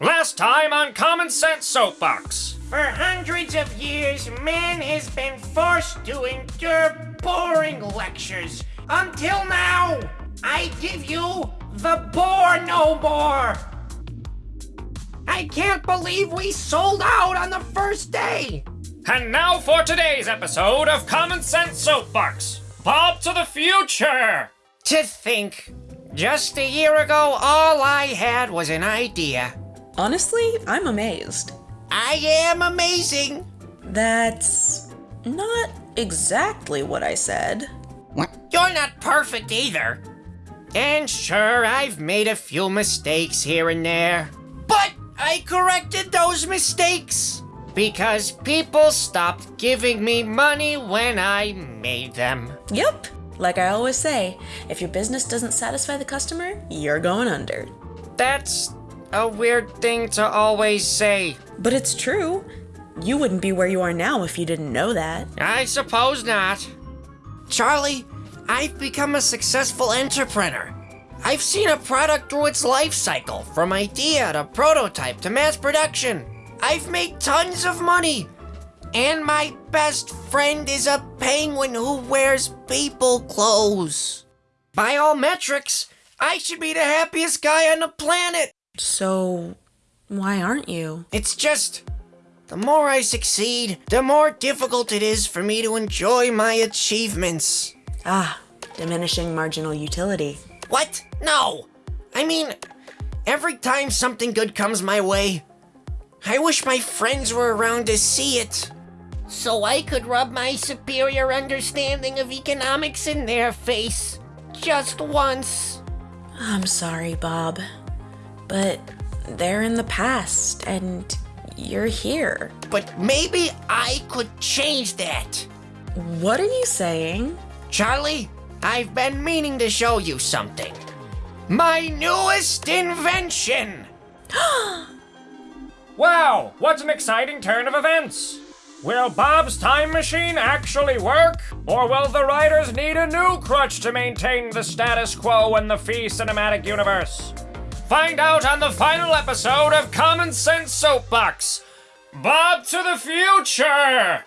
Last time on Common Sense Soapbox. For hundreds of years, man has been forced to endure boring lectures. Until now, I give you the Bore No More. I can't believe we sold out on the first day. And now for today's episode of Common Sense Soapbox. Bob to the future! To think, just a year ago, all I had was an idea. Honestly, I'm amazed. I am amazing. That's not exactly what I said. What? You're not perfect either. And sure, I've made a few mistakes here and there. But I corrected those mistakes. Because people stopped giving me money when I made them. Yep. Like I always say, if your business doesn't satisfy the customer, you're going under. That's a weird thing to always say. But it's true. You wouldn't be where you are now if you didn't know that. I suppose not. Charlie, I've become a successful entrepreneur. I've seen a product through its life cycle, from idea to prototype to mass production. I've made tons of money. And my best friend is a penguin who wears people clothes. By all metrics, I should be the happiest guy on the planet. So, why aren't you? It's just, the more I succeed, the more difficult it is for me to enjoy my achievements. Ah, diminishing marginal utility. What? No! I mean, every time something good comes my way, I wish my friends were around to see it. So I could rub my superior understanding of economics in their face. Just once. I'm sorry, Bob. But they're in the past, and you're here. But maybe I could change that. What are you saying? Charlie, I've been meaning to show you something. My newest invention! Wow, what an exciting turn of events! Will Bob's time machine actually work? Or will the writers need a new crutch to maintain the status quo in the Fee Cinematic Universe? Find out on the final episode of Common Sense Soapbox. Bob to the future!